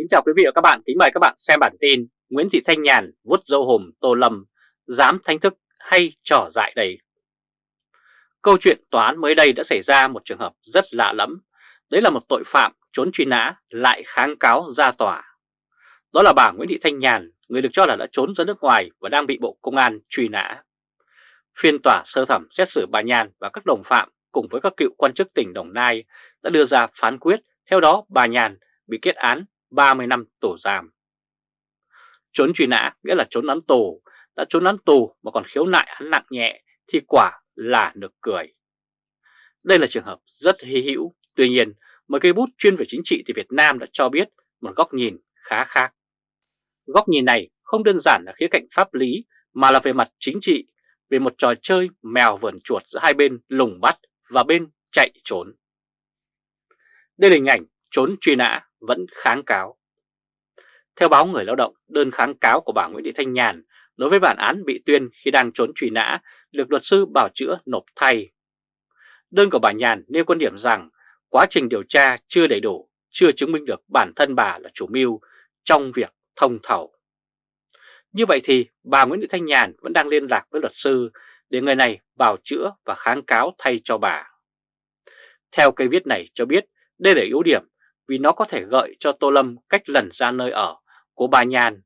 Kính chào quý vị và các bạn, kính mời các bạn xem bản tin Nguyễn Thị Thanh Nhàn vuốt dâu hùm Tô Lâm, dám thanh thức hay trò dại đầy. Câu chuyện tòa án mới đây đã xảy ra một trường hợp rất lạ lẫm, đấy là một tội phạm trốn truy nã lại kháng cáo ra tòa. Đó là bà Nguyễn Thị Thanh Nhàn, người được cho là đã trốn ra nước ngoài và đang bị Bộ Công an truy nã. Phiên tòa sơ thẩm xét xử bà Nhàn và các đồng phạm cùng với các cựu quan chức tỉnh Đồng Nai đã đưa ra phán quyết, theo đó bà Nhàn bị kết án 30 năm tù giam. Trốn truy nã nghĩa là trốn án tù, đã trốn án tù mà còn khiếu nại án nặng nhẹ thì quả là nực cười. Đây là trường hợp rất hy hữu, tuy nhiên một cây bút chuyên về chính trị thì Việt Nam đã cho biết một góc nhìn khá khác. Góc nhìn này không đơn giản là khía cạnh pháp lý mà là về mặt chính trị, về một trò chơi mèo vườn chuột giữa hai bên lùng bắt và bên chạy trốn. Đây là hình ảnh trốn truy nã vẫn kháng cáo. Theo báo Người Lao động, đơn kháng cáo của bà Nguyễn Thị Thanh Nhàn đối với bản án bị tuyên khi đang trốn truy nã được luật sư bảo chữa nộp thay. Đơn của bà Nhàn nêu quan điểm rằng quá trình điều tra chưa đầy đủ, chưa chứng minh được bản thân bà là chủ mưu trong việc thông thầu. Như vậy thì bà Nguyễn Thị Thanh Nhàn vẫn đang liên lạc với luật sư để người này bảo chữa và kháng cáo thay cho bà. Theo cây viết này cho biết đây là ưu điểm vì nó có thể gợi cho Tô Lâm cách lẩn ra nơi ở của bà Nhàn.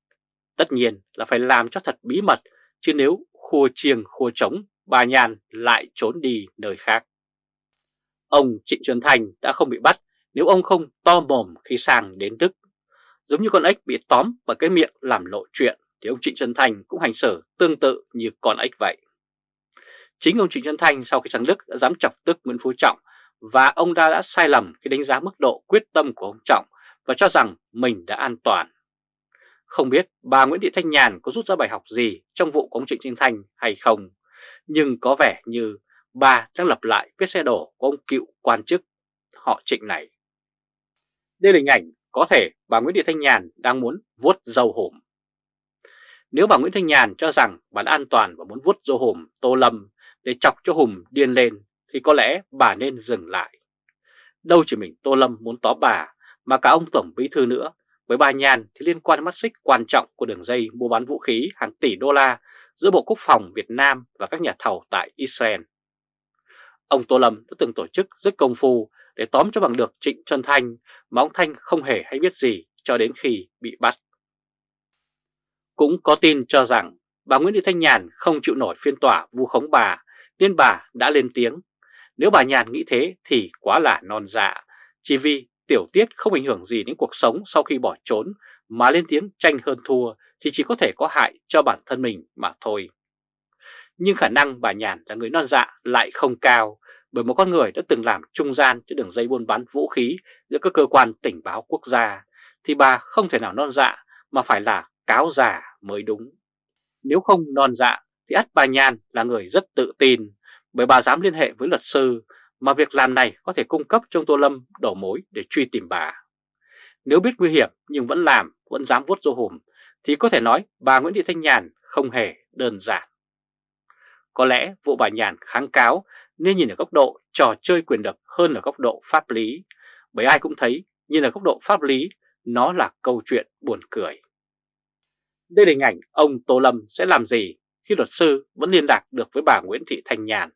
Tất nhiên là phải làm cho thật bí mật, chứ nếu khua chiêng khua trống, bà Nhàn lại trốn đi nơi khác. Ông Trịnh Xuân Thành đã không bị bắt nếu ông không to mồm khi sang đến Đức. Giống như con ếch bị tóm bởi cái miệng làm lộ chuyện thì ông Trịnh Xuân Thành cũng hành xử tương tự như con ếch vậy. Chính ông Trịnh Xuân Thành sau khi sang Đức đã dám chọc tức Nguyễn Phú Trọng và ông ta đã sai lầm khi đánh giá mức độ quyết tâm của ông Trọng và cho rằng mình đã an toàn. Không biết bà Nguyễn Thị Thanh Nhàn có rút ra bài học gì trong vụ của ông Trịnh Trinh Thanh hay không, nhưng có vẻ như bà đang lập lại vết xe đổ của ông cựu quan chức họ Trịnh này. Đây là hình ảnh có thể bà Nguyễn Thị Thanh Nhàn đang muốn vuốt dâu hổm. Nếu bà Nguyễn Thanh Nhàn cho rằng bà đã an toàn và muốn vuốt dâu hổm Tô Lâm để chọc cho Hùng điên lên thì có lẽ bà nên dừng lại. Đâu chỉ mình Tô Lâm muốn tó bà, mà cả ông Tổng Bí Thư nữa. Với bà Nhàn thì liên quan đến mắt xích quan trọng của đường dây mua bán vũ khí hàng tỷ đô la giữa Bộ Quốc phòng Việt Nam và các nhà thầu tại Israel. Ông Tô Lâm đã từng tổ chức rất công phu để tóm cho bằng được Trịnh Trân Thanh mà ông Thanh không hề hay biết gì cho đến khi bị bắt. Cũng có tin cho rằng bà Nguyễn Thị Thanh Nhàn không chịu nổi phiên tòa vu khống bà nên bà đã lên tiếng nếu bà Nhàn nghĩ thế thì quá là non dạ, chỉ vì tiểu tiết không ảnh hưởng gì đến cuộc sống sau khi bỏ trốn mà lên tiếng tranh hơn thua thì chỉ có thể có hại cho bản thân mình mà thôi. Nhưng khả năng bà Nhàn là người non dạ lại không cao bởi một con người đã từng làm trung gian cho đường dây buôn bán vũ khí giữa các cơ quan tình báo quốc gia thì bà không thể nào non dạ mà phải là cáo già mới đúng. Nếu không non dạ thì ắt bà Nhàn là người rất tự tin bởi bà dám liên hệ với luật sư mà việc làm này có thể cung cấp cho Tô Lâm đổ mối để truy tìm bà. Nếu biết nguy hiểm nhưng vẫn làm, vẫn dám vuốt dô hùm thì có thể nói bà Nguyễn Thị Thanh Nhàn không hề đơn giản. Có lẽ vụ bà Nhàn kháng cáo nên nhìn ở góc độ trò chơi quyền lực hơn ở góc độ pháp lý, bởi ai cũng thấy nhìn ở góc độ pháp lý nó là câu chuyện buồn cười. Đây là hình ảnh ông Tô Lâm sẽ làm gì khi luật sư vẫn liên lạc được với bà Nguyễn Thị Thanh Nhàn.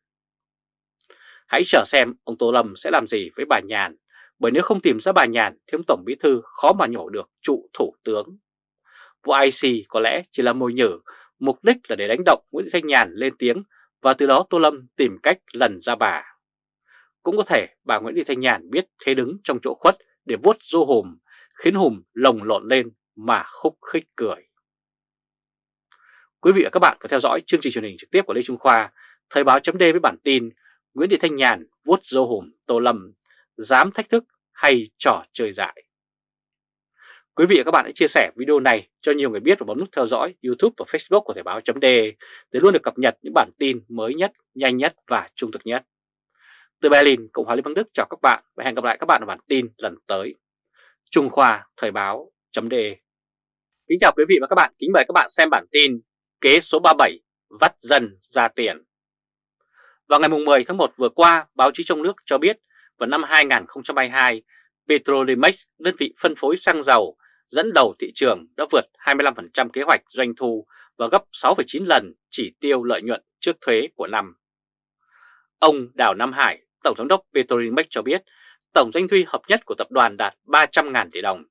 Hãy chờ xem ông Tô Lâm sẽ làm gì với bà Nhàn, bởi nếu không tìm ra bà Nhàn thì ông Tổng Bí Thư khó mà nhổ được trụ thủ tướng. Vụ IC có lẽ chỉ là mồi nhử, mục đích là để đánh động Nguyễn Thị Thanh Nhàn lên tiếng và từ đó Tô Lâm tìm cách lần ra bà. Cũng có thể bà Nguyễn Thị Thanh Nhàn biết thế đứng trong chỗ khuất để vuốt du hùm, khiến hùm lồng lộn lên mà khúc khích cười. Quý vị và các bạn có theo dõi chương trình truyền hình trực tiếp của Lê Trung Khoa, Thời báo chấm với bản tin Nguyễn Thị Thanh Nhàn vuốt dâu hùm Tô Lâm, dám thách thức hay trò chơi dại. Quý vị và các bạn hãy chia sẻ video này cho nhiều người biết và bấm nút theo dõi YouTube và Facebook của Thời báo chấm để luôn được cập nhật những bản tin mới nhất, nhanh nhất và trung thực nhất. Từ Berlin, Cộng hòa Liên bang Đức chào các bạn và hẹn gặp lại các bạn ở bản tin lần tới. Trung Khoa Thời báo chấm Kính chào quý vị và các bạn, kính mời các bạn xem bản tin Kế số 37 vắt dân ra tiền. Vào ngày 10 tháng 1 vừa qua, báo chí trong nước cho biết vào năm 2022, Petrolimex, đơn vị phân phối xăng dầu, dẫn đầu thị trường đã vượt 25% kế hoạch doanh thu và gấp 6,9 lần chỉ tiêu lợi nhuận trước thuế của năm. Ông Đào Nam Hải, Tổng thống đốc Petrolimex cho biết tổng doanh thu hợp nhất của tập đoàn đạt 300.000 tỷ đồng,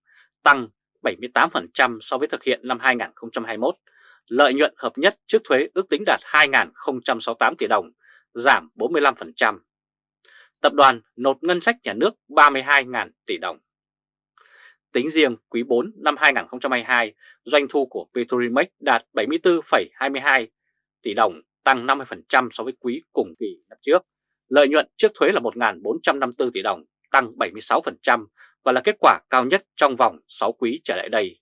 tăng 78% so với thực hiện năm 2021. Lợi nhuận hợp nhất trước thuế ước tính đạt 2.068 tỷ đồng, giảm 45%. Tập đoàn nộp ngân sách nhà nước 32.000 tỷ đồng. Tính riêng quý 4 năm 2022, doanh thu của Petrolimex đạt 74,22 tỷ đồng, tăng 50% so với quý cùng kỳ năm trước. Lợi nhuận trước thuế là 1.454 tỷ đồng, tăng 76% và là kết quả cao nhất trong vòng 6 quý trở lại đây.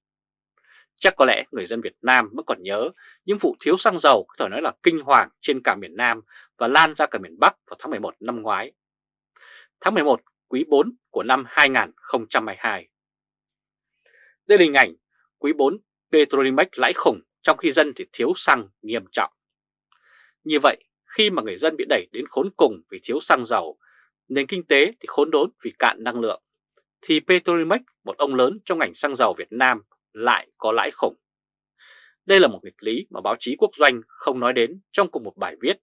Chắc có lẽ người dân Việt Nam vẫn còn nhớ những vụ thiếu xăng dầu có thể nói là kinh hoàng trên cả miền Nam và lan ra cả miền Bắc vào tháng 11 năm ngoái. Tháng 11 quý 4 của năm 2022. Đây là hình ảnh quý 4 Petrolimex lãi khủng trong khi dân thì thiếu xăng nghiêm trọng. Như vậy, khi mà người dân bị đẩy đến khốn cùng vì thiếu xăng dầu, nền kinh tế thì khốn đốn vì cạn năng lượng, thì Petrolimex, một ông lớn trong ngành xăng dầu Việt Nam, lại có lãi khủng. Đây là một nghịch lý mà báo chí quốc doanh không nói đến trong cùng một bài viết.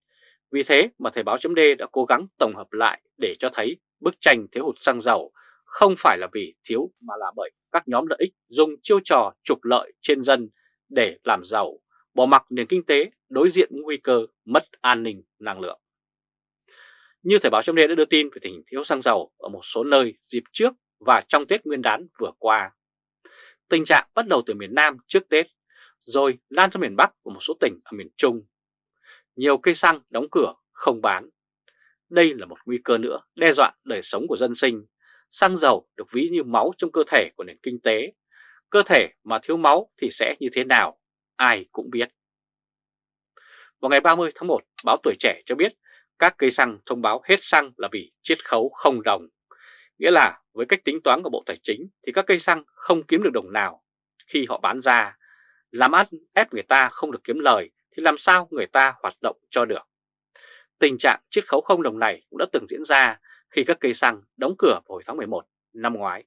Vì thế mà Thời báo chấm đã cố gắng tổng hợp lại để cho thấy bức tranh thiếu hụt xăng dầu không phải là vì thiếu mà là bởi các nhóm lợi ích dùng chiêu trò trục lợi trên dân để làm giàu, bỏ mặc nền kinh tế đối diện nguy cơ mất an ninh năng lượng. Như Thời báo chấm đã đưa tin về tình hình thiếu xăng dầu ở một số nơi dịp trước và trong Tết Nguyên đán vừa qua. Tình trạng bắt đầu từ miền Nam trước Tết, rồi lan ra miền Bắc và một số tỉnh ở miền Trung. Nhiều cây xăng đóng cửa, không bán. Đây là một nguy cơ nữa đe dọa đời sống của dân sinh. Xăng dầu được ví như máu trong cơ thể của nền kinh tế. Cơ thể mà thiếu máu thì sẽ như thế nào? Ai cũng biết. Vào ngày 30 tháng 1, báo Tuổi Trẻ cho biết các cây xăng thông báo hết xăng là vì chiết khấu không đồng. Nghĩa là với cách tính toán của Bộ Tài chính thì các cây xăng không kiếm được đồng nào khi họ bán ra. Làm ăn ép người ta không được kiếm lời thì làm sao người ta hoạt động cho được. Tình trạng chiết khấu không đồng này cũng đã từng diễn ra khi các cây xăng đóng cửa vào hồi tháng 11 năm ngoái.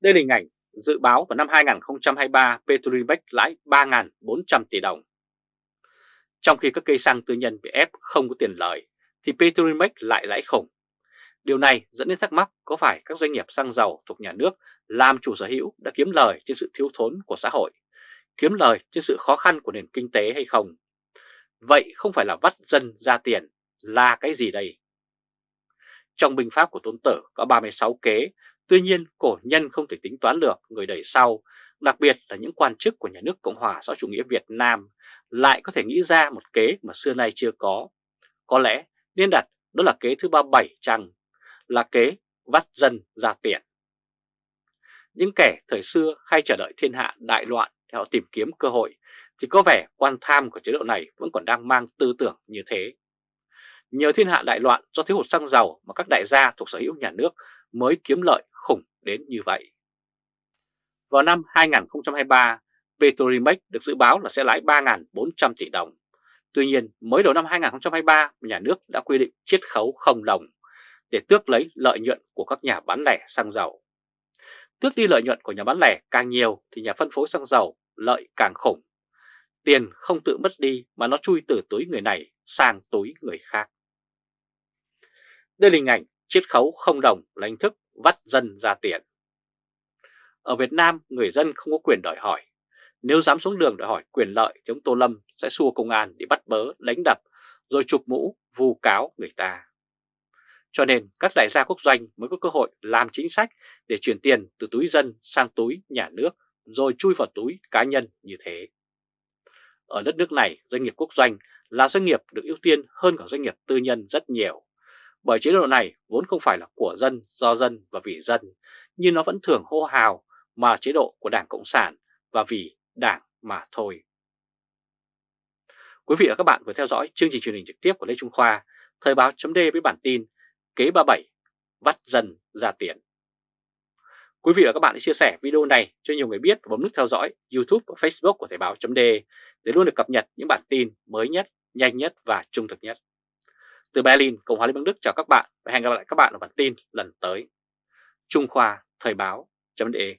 Đây là hình ảnh dự báo vào năm 2023 Petrolimex lãi 3.400 tỷ đồng. Trong khi các cây xăng tư nhân bị ép không có tiền lời thì Petrolimex lại lãi khủng. Điều này dẫn đến thắc mắc có phải các doanh nghiệp xăng dầu thuộc nhà nước làm chủ sở hữu đã kiếm lời trên sự thiếu thốn của xã hội, kiếm lời trên sự khó khăn của nền kinh tế hay không? Vậy không phải là vắt dân ra tiền là cái gì đây? Trong binh pháp của Tôn Tử có 36 kế, tuy nhiên cổ nhân không thể tính toán được người đẩy sau, đặc biệt là những quan chức của nhà nước Cộng hòa xã chủ nghĩa Việt Nam lại có thể nghĩ ra một kế mà xưa nay chưa có. Có lẽ nên đặt đó là kế thứ 37 chăng là kế vắt dân ra tiền. Những kẻ thời xưa hay chờ đợi thiên hạ đại loạn để họ tìm kiếm cơ hội thì có vẻ quan tham của chế độ này vẫn còn đang mang tư tưởng như thế. Nhờ thiên hạ đại loạn do thiếu hụt xăng dầu mà các đại gia thuộc sở hữu nhà nước mới kiếm lợi khủng đến như vậy. Vào năm 2023, Petrolimex được dự báo là sẽ lãi 3.400 tỷ đồng. Tuy nhiên, mới đầu năm 2023, nhà nước đã quy định chiết khấu không đồng để tước lấy lợi nhuận của các nhà bán lẻ xăng dầu. Tước đi lợi nhuận của nhà bán lẻ càng nhiều thì nhà phân phối xăng dầu lợi càng khủng. Tiền không tự mất đi mà nó chui từ túi người này sang túi người khác. Đây là hình ảnh chiết khấu không đồng là hình thức vắt dân ra tiền. Ở Việt Nam, người dân không có quyền đòi hỏi. Nếu dám xuống đường đòi hỏi quyền lợi thì ông Tô Lâm sẽ xua công an để bắt bớ, đánh đập, rồi chụp mũ, vu cáo người ta. Cho nên các đại gia quốc doanh mới có cơ hội làm chính sách để chuyển tiền từ túi dân sang túi nhà nước rồi chui vào túi cá nhân như thế. Ở đất nước này, doanh nghiệp quốc doanh là doanh nghiệp được ưu tiên hơn cả doanh nghiệp tư nhân rất nhiều. Bởi chế độ này vốn không phải là của dân, do dân và vì dân, nhưng nó vẫn thường hô hào mà chế độ của Đảng Cộng sản và vì Đảng mà thôi. Quý vị và các bạn vừa theo dõi chương trình truyền hình trực tiếp của Lê Trung Khoa, Thời báo chấm với bản tin Kế 37 vắt dần ra tiền. Quý vị và các bạn hãy chia sẻ video này cho nhiều người biết và bấm nút theo dõi YouTube và Facebook của Thời báo .de để luôn được cập nhật những bản tin mới nhất, nhanh nhất và trung thực nhất. Từ Berlin, Cộng hòa Liên bang Đức chào các bạn và hẹn gặp lại các bạn ở bản tin lần tới. Trung Khoa Thời báo .de